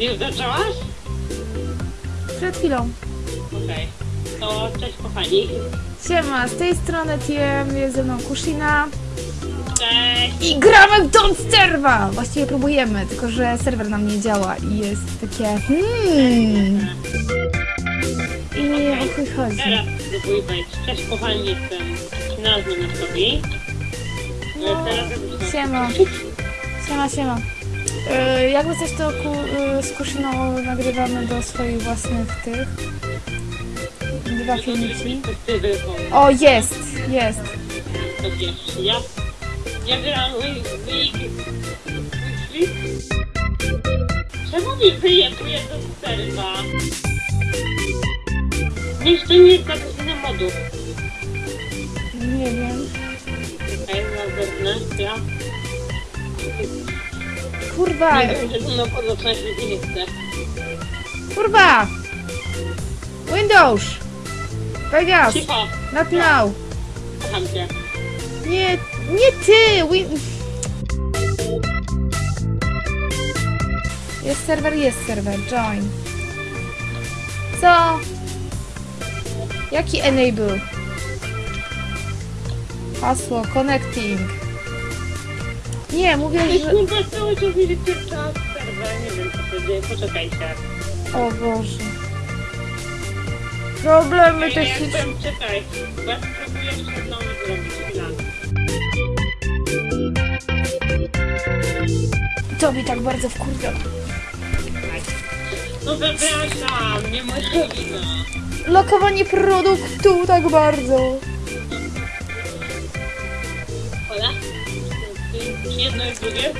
Już zaczęłaś? Przed chwilą. Okej. To cześć kochani. Siema, z tej strony TM, jest ze mną Kushina. Cześć. I gramy w Don't Serva! Właściwie próbujemy, tylko że serwer nam nie działa i jest takie hmm. I o chuj chodzi. Teraz spróbuj wejść. Cześć kochani, jestem nazwę na sobie. No, Teraz siema. Siema, siema. Yy, jakby coś to ku, yy, z Kushiną nagrywamy do swoich własnych tych. Dwa filmiki. O, jest, jest. Wiesz, ja... Ja. Wii... Czemu mi wyjebuje do serwa? Niech to nie jest napisane modów. Nie wiem. Okej, na zewnątrz, ja... Kurwa, Nie wiem, że chce. kurwa! Windows! Vegas! Cicho, Not now! kocham cię. Nie, nie ty! Win... Jest serwer, jest serwer. Join. Co? Jaki enable? Hasło, connecting. Nie, mówię, Ale że... kurwa, cały czas mi się czyta serwer, nie wiem co się dzieje, poczekajcie. O Boże. Problemy Ej, techniczne. jakbym, czekaj, bo ja spróbuję jeszcze znowu zrobić chwilę. To mi tak bardzo wkurwia. No przepraszam, nie moja wina. Lokowanie produktu tak bardzo. Jedno i drugie?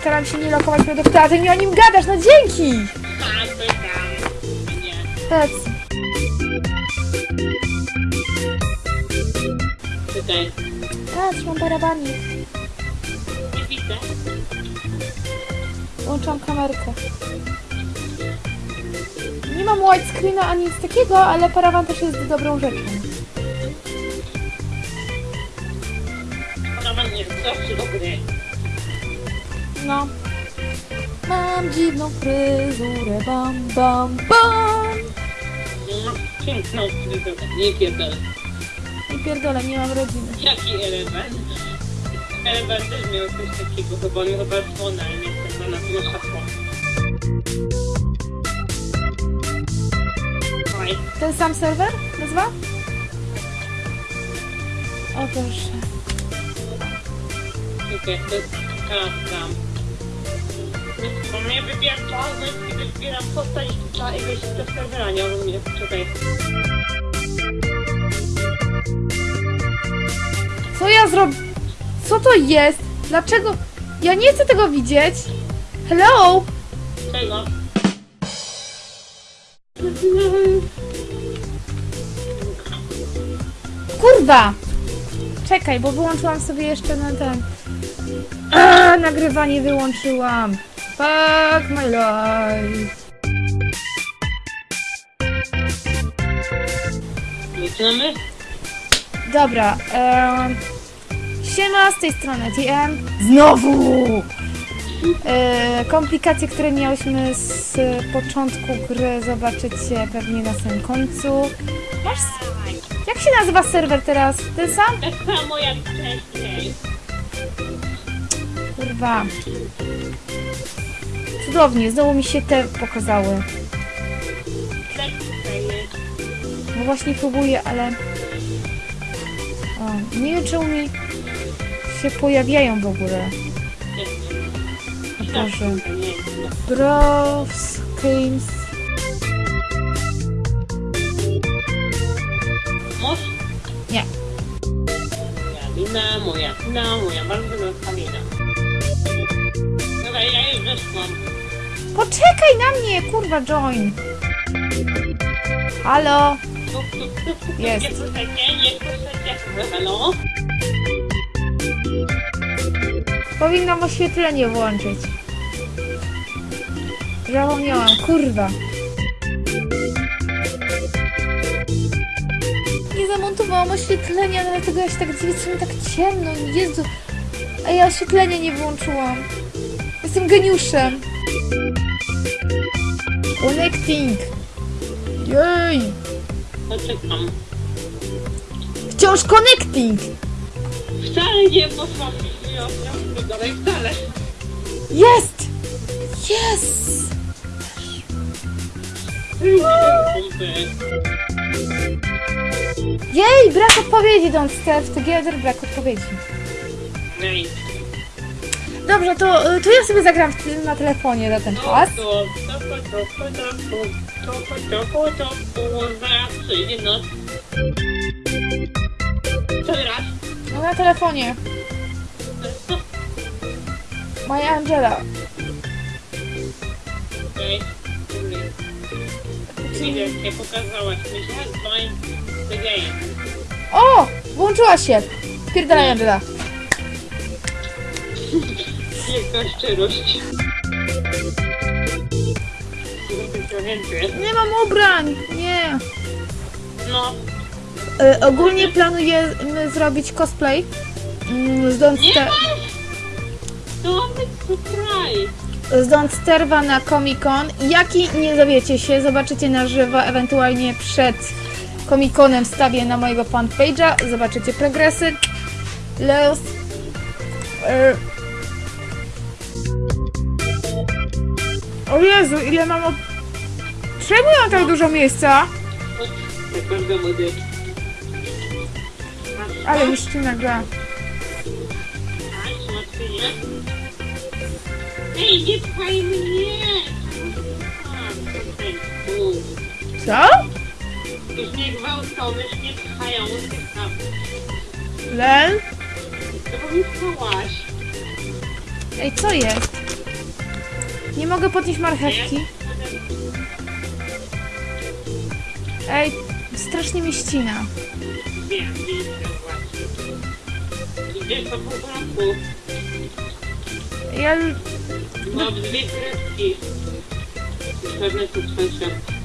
Staram się nie lokować produktu, a ty mi o nim gadasz, no dzięki! Tak, pytam. Nie. Patrz. Czekaj, Patrz, mam barabanik. nie widzę. Włączam kamerkę. Nie mam widescreena ani nic takiego, ale parawan też jest dobrą rzeczą. Ma nie zawsze dobry. No. Mam dziwną fryzurę, bam, bam, bam! No, piękną fryzurę, nie pierdolę. I pierdolę, nie mam rodziny. Jaki element? Element też miał coś takiego, chyba on chyba słona, nie chcę na tego hasła. Oj, Ten sam serwer? Nazwa? O proszę. okej, to jest kawka. Bo mnie wybieram czas, kiedy wybieram postać dla ileś do serwera, nie rozumiem, czekaj. Co ja zrobię? Co to jest? Dlaczego? Ja nie chcę tego widzieć. Hello? Czego? Kurwa! Czekaj, bo wyłączyłam sobie jeszcze na ten. A, nagrywanie wyłączyłam. Fuck my life. Zaczynamy? Dobra, em, siema z tej strony TM. Znowu! E, komplikacje, które miałyśmy z początku gry, zobaczycie pewnie na samym końcu. Masz... Jak się nazywa serwer teraz? Ten sam? Tak samo jak wcześniej. Kurwa. Cudownie, znowu mi się te pokazały. No właśnie próbuję, ale... O, nie wiem czemu mi się pojawiają w ogóle. O Boże. Games. Moż? Nie. Moja wina, moja wina, moja bardzo wielka wina. Dobra, ja już wyszłam. Poczekaj na mnie, kurwa, join. Halo? Jest. Halo? Powinnam oświetlenie włączyć. Zapomniałam, kurwa. Nie zamontowałam oświetlenia, dlatego ja się tak dziwię, mi tak ciemno. Jezu. A ja oświetlenia nie włączyłam. Jestem geniuszem. Connecting. Jej. Poczekam. Wciąż connecting. Wcale nie do dalej, wcale. Jest. Yes. Jej, brak odpowiedzi. Don't step together. Brak odpowiedzi. Nej. Dobrze, to, y, to ja sobie zagram na telefonie na ten czas. Co? No na telefonie. Moja Angela. Okej. Okay. Nie pokazałaś. Myślałem, że O! Włączyła się. Pierdalaj Angela. Jaka szczerość. Nie mam ubrań. Nie. No, Y, ogólnie planujemy zrobić cosplay. Mm, Z Don't, nie Sta- masz! To ma być surprise. z Don't Sterwa na Comic Con. Jaki nie dowiecie się, zobaczycie na żywo, ewentualnie przed Comic Conem wstawię na mojego fanpage'a. Zobaczycie progresy. Los. Y- O Jezu, ile mam od... Czemu ja mam tak dużo miejsca? Tak bardzo młody. Ale już ci nagra. Ej, nie pchaj mnie! Co? Już nie gwałcony, już nie pchają. Lel? To bo mi pchałaś. Ej, co jest? Nie mogę podnieść marchewki. Ej, strasznie mi ścina. Ja... Mam dwie kredki.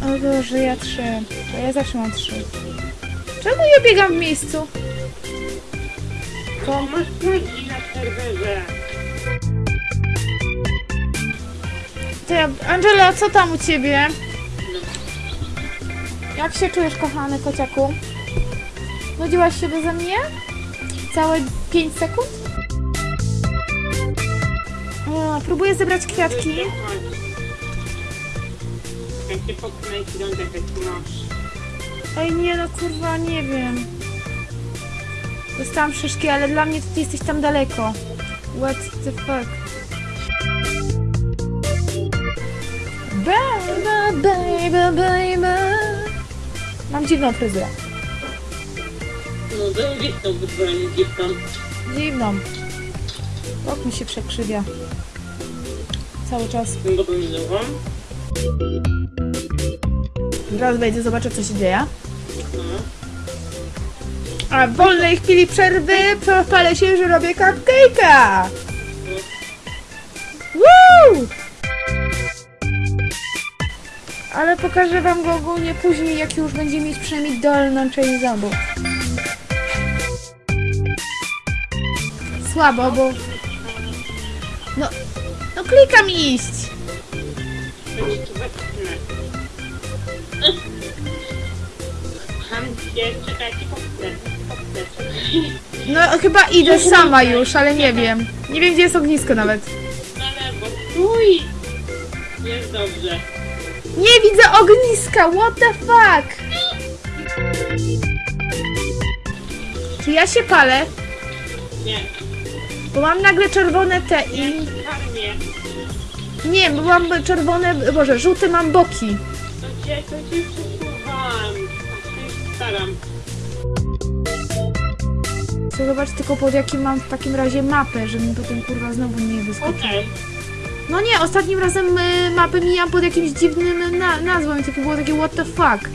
O Boże, ja trzy. To ja zawsze mam trzy. Czemu ja biegam w miejscu? To masz plagi na serwerze. To ja... Angela, co tam u ciebie? Jak się czujesz, kochany kociaku? Nudziłaś się beze mnie? Całe 5 sekund? O, próbuję zebrać kwiatki. Ej, nie no, kurwa, nie wiem. Dostałam szyszki, ale dla mnie ty jesteś tam daleko. What the fuck? Baby, baby, baby. Mam dziwną fryzurę. No, zajebistą wyzwanie dziewczą. Dziwną. Bok mi się przekrzywia. Cały czas. Zaraz wejdę, zobaczę co się dzieje. No. A w wolnej chwili przerwy pochwalę się, że robię cupcake'a! Woo! Ale pokażę wam go ogólnie później, jak już będzie mieć przynajmniej dolną część zębów. Słabo, bo... No, no klikam iść! No chyba idę sama już, ale nie wiem. Nie wiem, gdzie jest ognisko nawet. Na lewo. Stój! Jest dobrze. Nie widzę ogniska, what the fuck? Czy ja się palę? Nie. Bo mam nagle czerwone te i... Nie. Nie, bo mam czerwone, boże, żółte mam boki. To cię, to cię przesuwam. Staram. Chcę zobaczyć tylko pod jakim mam w takim razie mapę, żeby mi potem kurwa znowu nie wyskoczyło. Okej. No nie, ostatnim razem y, mapę mijam pod jakimś dziwnym na nazwą i to było takie what the fuck.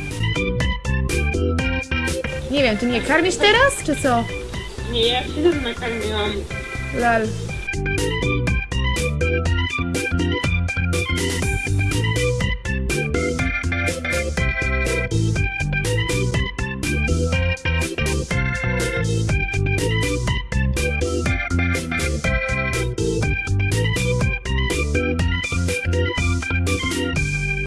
Nie wiem, ty mnie karmisz teraz, czy co? Nie, ja się też nakarmiłam. Lel.